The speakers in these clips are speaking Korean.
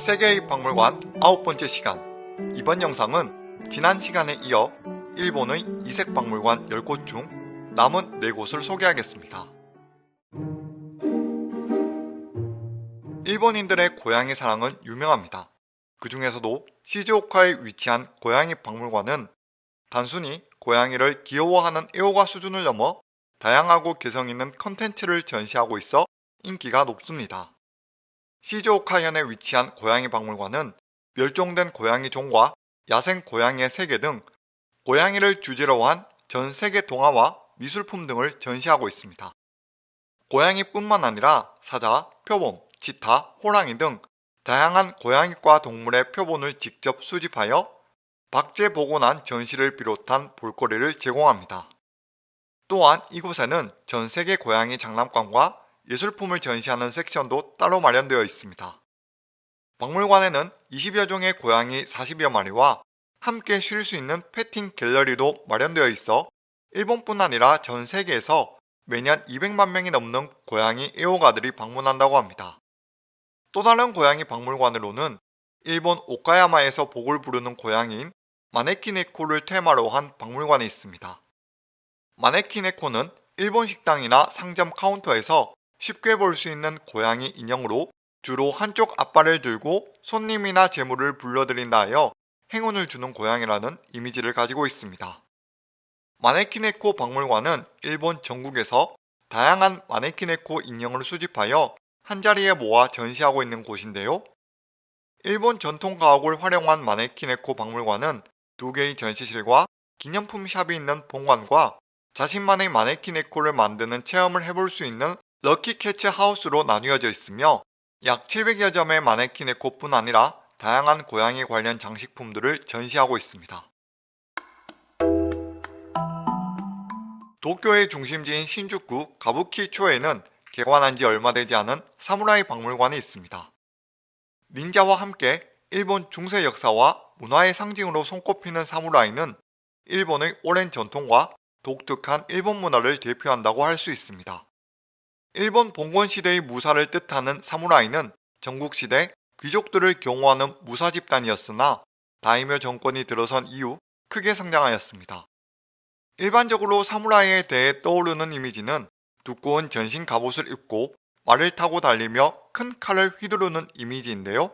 세계의 박물관 아홉 번째 시간 이번 영상은 지난 시간에 이어 일본의 이색 박물관 10곳 중 남은 4곳을 소개하겠습니다. 일본인들의 고양이 사랑은 유명합니다. 그 중에서도 시즈오카에 위치한 고양이 박물관은 단순히 고양이를 귀여워하는 애호가 수준을 넘어 다양하고 개성있는 컨텐츠를 전시하고 있어 인기가 높습니다. 시즈오카현에 위치한 고양이 박물관은 멸종된 고양이 종과 야생 고양이의 세계 등 고양이를 주제로 한 전 세계 동화와 미술품 등을 전시하고 있습니다. 고양이뿐만 아니라 사자, 표범, 치타, 호랑이 등 다양한 고양이과 동물의 표본을 직접 수집하여 박제 복원한 전시를 비롯한 볼거리를 제공합니다. 또한 이곳에는 전 세계 고양이 장난감과 예술품을 전시하는 섹션도 따로 마련되어 있습니다. 박물관에는 20여 종의 고양이 40여 마리와 함께 쉴 수 있는 패팅 갤러리도 마련되어 있어 일본뿐 아니라 전 세계에서 매년 200만 명이 넘는 고양이 애호가들이 방문한다고 합니다. 또 다른 고양이 박물관으로는 일본 오카야마에서 복을 부르는 고양이인 마네키네코를 테마로 한 박물관이 있습니다. 마네키네코는 일본 식당이나 상점 카운터에서 쉽게 볼 수 있는 고양이 인형으로 주로 한쪽 앞발을 들고 손님이나 재물을 불러들인다 하여 행운을 주는 고양이라는 이미지를 가지고 있습니다. 마네키네코 박물관은 일본 전국에서 다양한 마네키네코 인형을 수집하여 한자리에 모아 전시하고 있는 곳인데요. 일본 전통 가옥을 활용한 마네키네코 박물관은 두 개의 전시실과 기념품 샵이 있는 본관과 자신만의 마네키네코를 만드는 체험을 해볼 수 있는 럭키캐치 하우스로 나뉘어져 있으며 약 700여 점의 마네키네코뿐 아니라 다양한 고양이 관련 장식품들을 전시하고 있습니다. 도쿄의 중심지인 신주쿠 가부키초에는 개관한 지 얼마 되지 않은 사무라이 박물관이 있습니다. 닌자와 함께 일본 중세 역사와 문화의 상징으로 손꼽히는 사무라이는 일본의 오랜 전통과 독특한 일본 문화를 대표한다고 할 수 있습니다. 일본 봉건시대의 무사를 뜻하는 사무라이는 전국시대 귀족들을 경호하는 무사 집단이었으나 다이묘 정권이 들어선 이후 크게 성장하였습니다. 일반적으로 사무라이에 대해 떠오르는 이미지는 두꺼운 전신 갑옷을 입고 말을 타고 달리며 큰 칼을 휘두르는 이미지인데요.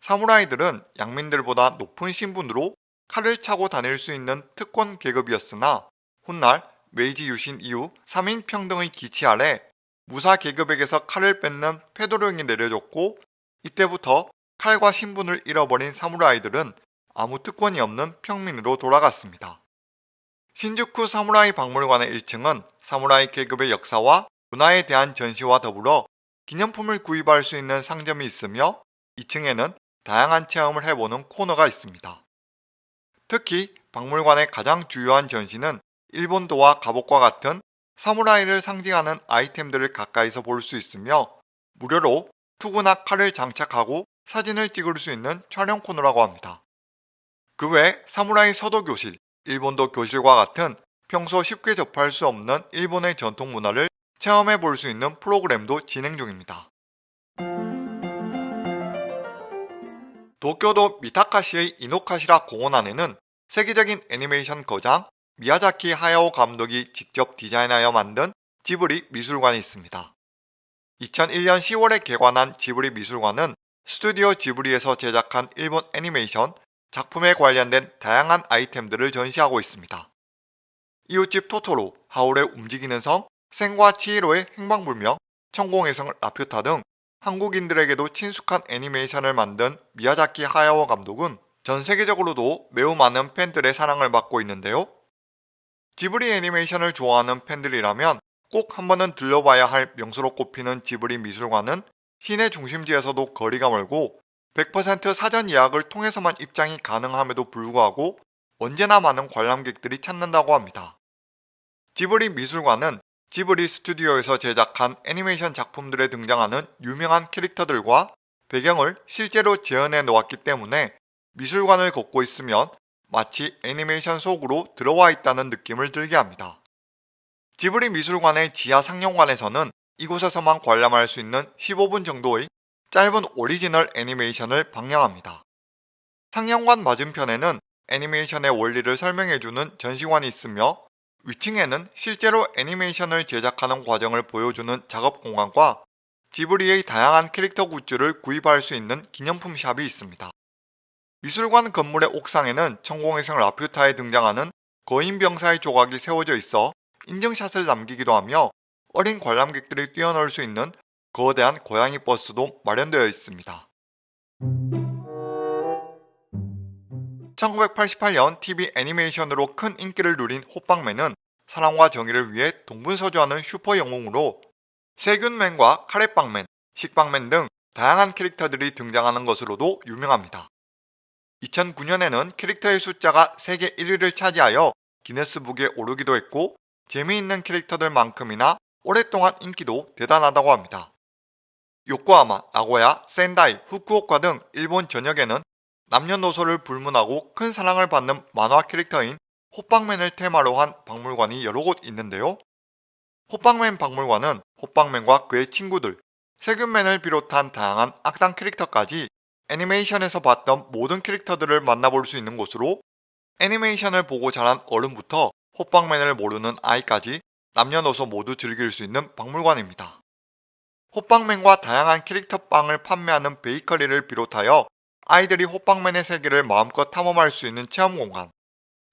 사무라이들은 양민들보다 높은 신분으로 칼을 차고 다닐 수 있는 특권 계급이었으나 훗날 메이지 유신 이후 3인 평등의 기치 아래 무사 계급에게서 칼을 뺏는 패도령이 내려졌고 이때부터 칼과 신분을 잃어버린 사무라이들은 아무 특권이 없는 평민으로 돌아갔습니다. 신주쿠 사무라이 박물관의 1층은 사무라이 계급의 역사와 문화에 대한 전시와 더불어 기념품을 구입할 수 있는 상점이 있으며 2층에는 다양한 체험을 해보는 코너가 있습니다. 특히 박물관의 가장 주요한 전시는 일본도와 갑옷과 같은 사무라이를 상징하는 아이템들을 가까이서 볼 수 있으며 무료로 투구나 칼을 장착하고 사진을 찍을 수 있는 촬영 코너라고 합니다. 그 외 사무라이 서도 교실, 일본도 교실과 같은 평소 쉽게 접할 수 없는 일본의 전통 문화를 체험해 볼 수 있는 프로그램도 진행 중입니다. 도쿄도 미타카시의 이노카시라 공원 안에는 세계적인 애니메이션 거장 미야자키 하야오 감독이 직접 디자인하여 만든 지브리 미술관이 있습니다. 2001년 10월에 개관한 지브리 미술관은 스튜디오 지브리에서 제작한 일본 애니메이션 작품에 관련된 다양한 아이템들을 전시하고 있습니다. 이웃집 토토로, 하울의 움직이는 성, 생과 치히로의 행방불명, 천공의 성 라퓨타 등 한국인들에게도 친숙한 애니메이션을 만든 미야자키 하야오 감독은 전 세계적으로도 매우 많은 팬들의 사랑을 받고 있는데요. 지브리 애니메이션을 좋아하는 팬들이라면 꼭 한번은 들려봐야 할 명소로 꼽히는 지브리 미술관은 시내 중심지에서도 거리가 멀고 100% 사전 예약을 통해서만 입장이 가능함에도 불구하고 언제나 많은 관람객들이 찾는다고 합니다. 지브리 미술관은 지브리 스튜디오에서 제작한 애니메이션 작품들에 등장하는 유명한 캐릭터들과 배경을 실제로 재현해 놓았기 때문에 미술관을 걷고 있으면 마치 애니메이션 속으로 들어와 있다는 느낌을 들게 합니다. 지브리 미술관의 지하 상영관에서는 이곳에서만 관람할 수 있는 15분 정도의 짧은 오리지널 애니메이션을 방영합니다. 상영관 맞은편에는 애니메이션의 원리를 설명해주는 전시관이 있으며 위층에는 실제로 애니메이션을 제작하는 과정을 보여주는 작업 공간과 지브리의 다양한 캐릭터 굿즈를 구입할 수 있는 기념품 샵이 있습니다. 미술관 건물의 옥상에는 천공의성 라퓨타에 등장하는 거인병사의 조각이 세워져 있어 인증샷을 남기기도 하며 어린 관람객들이 뛰어놀 수 있는 거대한 고양이 버스도 마련되어 있습니다. 1988년 TV 애니메이션으로 큰 인기를 누린 호빵맨은 사랑과 정의를 위해 동분서주하는 슈퍼 영웅으로 세균맨과 카레빵맨, 식빵맨 등 다양한 캐릭터들이 등장하는 것으로도 유명합니다. 2009년에는 캐릭터의 숫자가 세계 1위를 차지하여 기네스북에 오르기도 했고 재미있는 캐릭터들만큼이나 오랫동안 인기도 대단하다고 합니다. 요코하마, 나고야, 센다이, 후쿠오카 등 일본 전역에는 남녀노소를 불문하고 큰 사랑을 받는 만화 캐릭터인 호빵맨을 테마로 한 박물관이 여러 곳 있는데요. 호빵맨 박물관은 호빵맨과 그의 친구들, 세균맨을 비롯한 다양한 악당 캐릭터까지 애니메이션에서 봤던 모든 캐릭터들을 만나볼 수 있는 곳으로 애니메이션을 보고 자란 어른부터 호빵맨을 모르는 아이까지 남녀노소 모두 즐길 수 있는 박물관입니다. 호빵맨과 다양한 캐릭터 빵을 판매하는 베이커리를 비롯하여 아이들이 호빵맨의 세계를 마음껏 탐험할 수 있는 체험 공간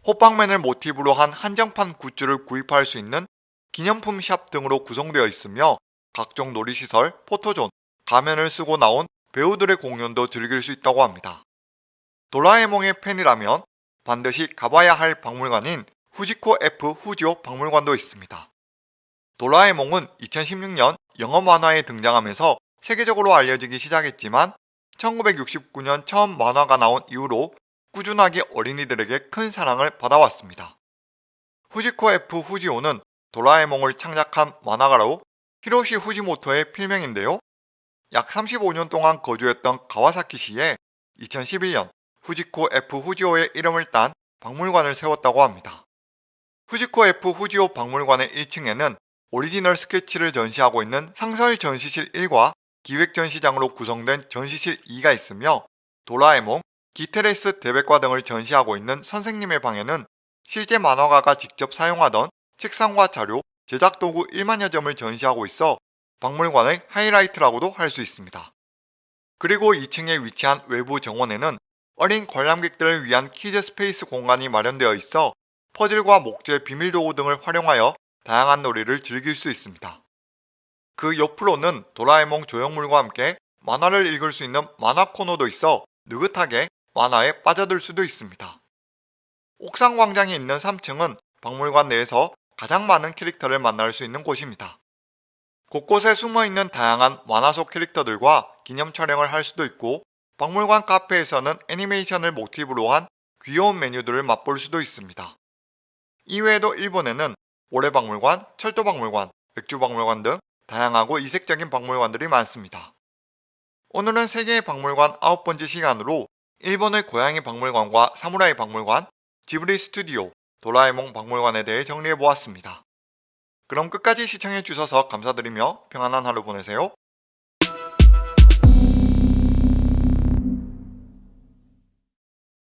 호빵맨을 모티브로 한 한정판 굿즈를 구입할 수 있는 기념품 샵 등으로 구성되어 있으며 각종 놀이시설, 포토존, 가면을 쓰고 나온 배우들의 공연도 즐길 수 있다고 합니다. 도라에몽의 팬이라면 반드시 가봐야 할 박물관인 후지코 F 후지오 박물관도 있습니다. 도라에몽은 2016년 영어 만화에 등장하면서 세계적으로 알려지기 시작했지만 1969년 처음 만화가 나온 이후로 꾸준하게 어린이들에게 큰 사랑을 받아왔습니다. 후지코 F 후지오는 도라에몽을 창작한 만화가로 히로시 후지모토의 필명인데요. 약 35년 동안 거주했던 가와사키시에 2011년 후지코 F 후지오의 이름을 딴 박물관을 세웠다고 합니다. 후지코 F 후지오 박물관의 1층에는 오리지널 스케치를 전시하고 있는 상설 전시실 1과 기획 전시장으로 구성된 전시실 2가 있으며 도라에몽, 키테레츠 대백과 등을 전시하고 있는 선생님의 방에는 실제 만화가가 직접 사용하던 책상과 자료, 제작 도구 1만여 점을 전시하고 있어 박물관의 하이라이트라고도 할 수 있습니다. 그리고 2층에 위치한 외부 정원에는 어린 관람객들을 위한 kids space 공간이 마련되어 있어 퍼즐과 목재, 비밀 도구 등을 활용하여 다양한 놀이를 즐길 수 있습니다. 그 옆으로는 도라에몽 조형물과 함께 만화를 읽을 수 있는 만화 코너도 있어 느긋하게 만화에 빠져들 수도 있습니다. 옥상 광장에 있는 3층은 박물관 내에서 가장 많은 캐릭터를 만날 수 있는 곳입니다. 곳곳에 숨어있는 다양한 만화 속 캐릭터들과 기념 촬영을 할 수도 있고 박물관 카페에서는 애니메이션을 모티브로 한 귀여운 메뉴들을 맛볼 수도 있습니다. 이외에도 일본에는 모래박물관, 철도박물관, 맥주박물관 등 다양하고 이색적인 박물관들이 많습니다. 오늘은 세계의 박물관 아홉 번째 시간으로 일본의 고양이 박물관과 사무라이 박물관, 지브리 스튜디오, 도라에몽 박물관에 대해 정리해보았습니다. 그럼 끝까지 시청해 주셔서 감사드리며 평안한 하루 보내세요.